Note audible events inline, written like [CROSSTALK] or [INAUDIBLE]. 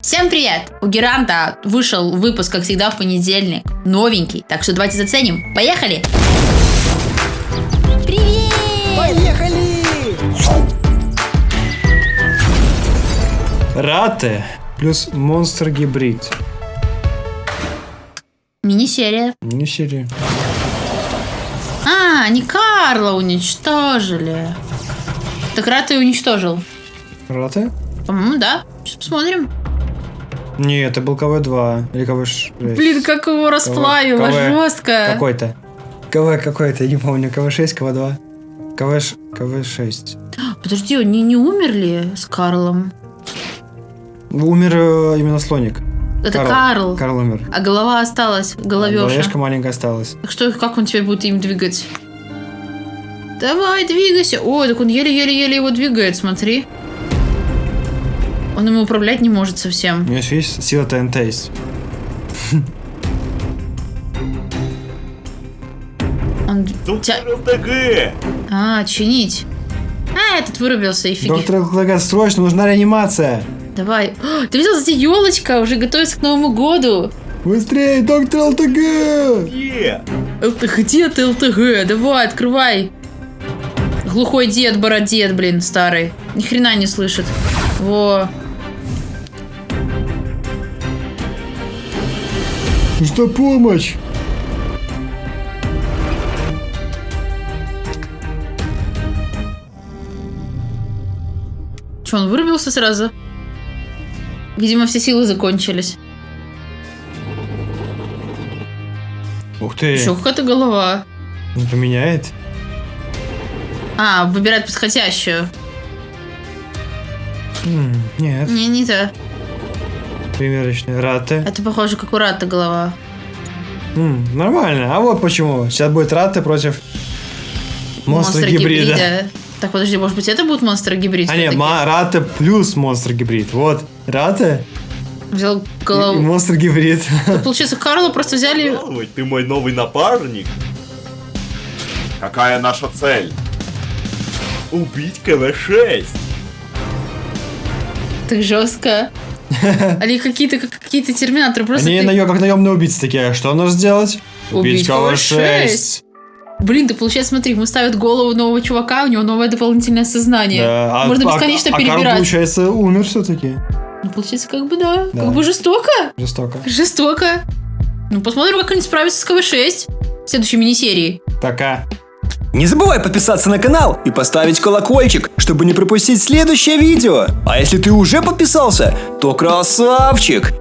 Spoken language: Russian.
Всем привет! У Геранта вышел выпуск, как всегда, в понедельник. Новенький. Так что давайте заценим. Поехали! Привет! Поехали! Раты плюс монстр гибрид. Мини-серия. Не серия. А, не Карла уничтожили. Так Раты уничтожил. Раты? По-моему, да. Сейчас посмотрим. Не, это был КВ-2 или КВ-6. Блин, как его расплавило, КВ. жестко. Какой-то. КВ какой-то, я не помню. КВ-6, КВ-2. КВ, КВ-6. [GASPS] Подожди, они не умерли с Карлом? Умер э, именно слоник. Это Карл. Карл умер. А голова осталась, головеша. Головешка маленькая осталась. Так что, как он теперь будет им двигать? Давай, двигайся. Ой, так он еле-еле-еле его двигает, смотри. Он ему управлять не может У совсем. него еще есть сила ТНТ есть. Он Доктор тя- ЛТГ! А, чинить. А, этот вырубился, и фиги. Доктор ЛТГ, срочно, нужна реанимация. Давай. О, ты видел, здесь елочка уже готовится к Новому году. Быстрее, доктор ЛТГ! Где? ЛТГ, где ты, ЛТГ? Давай, открывай. Глухой дед, бородед, блин, старый. Ни хрена не слышит. Во. Что помощь? Че, он вырубился сразу? Видимо, все силы закончились. Ух ты, Еще какая-то голова. он поменяет. А, выбирать подходящую. М, Нет, Не, не та. Примерочные раты. Это похоже, как у Рата голова. М, Нормально, а вот почему. Сейчас будет раты против монстра гибрида. Так, подожди, может быть, это будет монстр гибрид? А нет, ма- рата плюс монстр гибрид. Вот, рата Взял и, и голову. монстр гибрид. [LAUGHS] Так, получается, Карла просто взяли... Здравствуй, ты мой новый напарник. Какая наша цель? Убить КВ-6. Так жестко. [LAUGHS] Или какие-то как какие-то терминаторы. Просто Они ты- как наемные убийцы такие. Что нужно сделать? Убить КВ-6. Блин, ты получается, смотри, ему ставят голову нового чувака, у него новое дополнительное сознание. Да, а- Можно а- бесконечно а Карл, перебирать. получается, умер все-таки. Ну, получается, как бы да. Да. Как бы жестоко. Жестоко. Жестоко. Ну, посмотрим, как они справятся с КВ-6 в следующей мини-серии. Пока. Не забывай подписаться на канал и поставить колокольчик, чтобы не пропустить следующее видео. А если ты уже подписался, то красавчик!